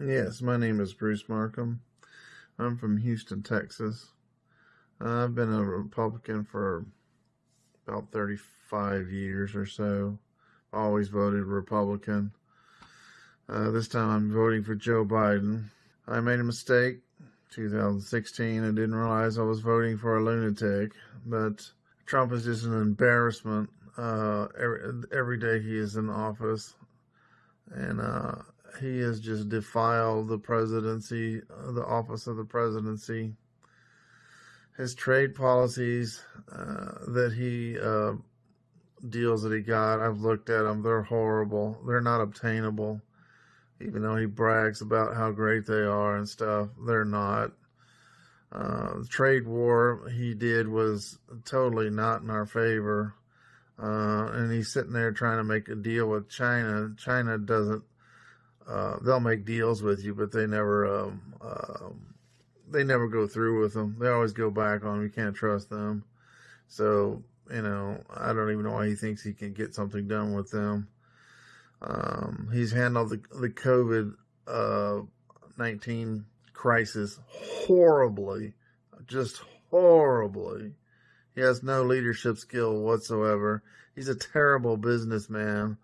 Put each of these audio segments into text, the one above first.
Yes, my name is Bruce Markham. I'm from Houston, Texas. I've been a Republican for about 35 years or so. Always voted Republican. Uh, this time I'm voting for Joe Biden. I made a mistake 2016 I didn't realize I was voting for a lunatic, but Trump is just an embarrassment. Uh, every, every day he is in office, and uh, he has just defiled the presidency, uh, the office of the presidency. His trade policies uh, that he uh, deals that he got, I've looked at them. They're horrible. They're not obtainable. Even though he brags about how great they are and stuff, they're not. Uh, the trade war he did was totally not in our favor. Uh, and he's sitting there trying to make a deal with China. China doesn't uh, they'll make deals with you, but they never, um, uh, they never go through with them. They always go back on. You can't trust them. So, you know, I don't even know why he thinks he can get something done with them. Um, he's handled the, the COVID, uh, 19 crisis horribly, just horribly. He has no leadership skill whatsoever. He's a terrible businessman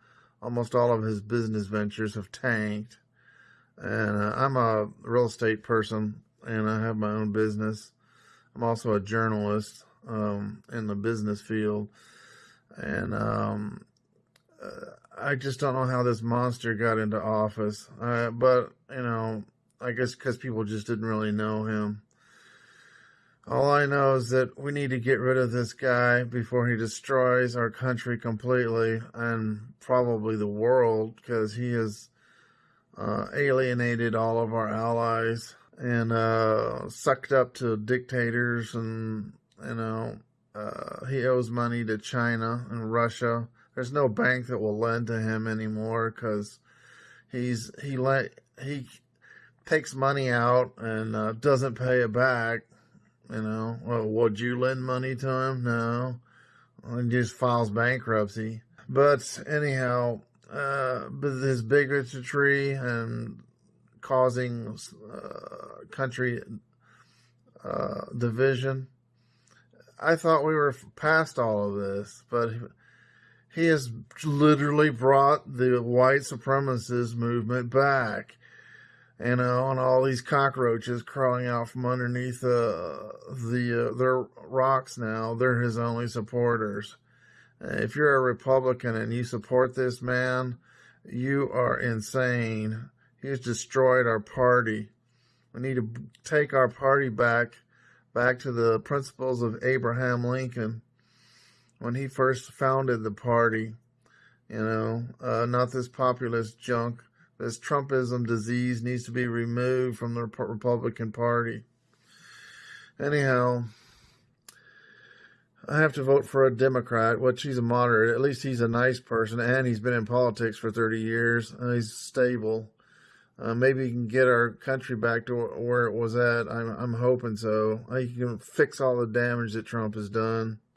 almost all of his business ventures have tanked. And uh, I'm a real estate person and I have my own business. I'm also a journalist um, in the business field. And um, uh, I just don't know how this monster got into office. Uh, but, you know, I guess because people just didn't really know him. All I know is that we need to get rid of this guy before he destroys our country completely and probably the world because he has uh, alienated all of our allies and uh, sucked up to dictators and, you know, uh, he owes money to China and Russia. There's no bank that will lend to him anymore because he's, he let, he takes money out and uh, doesn't pay it back you know, well, would you lend money to him? No. He just files bankruptcy. But anyhow, uh, his bigotry and causing uh, country uh, division. I thought we were past all of this, but he has literally brought the white supremacist movement back you know, and all these cockroaches crawling out from underneath uh, the uh, their rocks now. They're his only supporters. If you're a Republican and you support this man, you are insane. He's destroyed our party. We need to take our party back, back to the principles of Abraham Lincoln when he first founded the party. You know, uh, not this populist junk this Trumpism disease needs to be removed from the Republican Party. Anyhow, I have to vote for a Democrat, which he's a moderate. At least he's a nice person, and he's been in politics for 30 years. He's stable. Uh, maybe he can get our country back to where it was at. I'm, I'm hoping so. He can fix all the damage that Trump has done.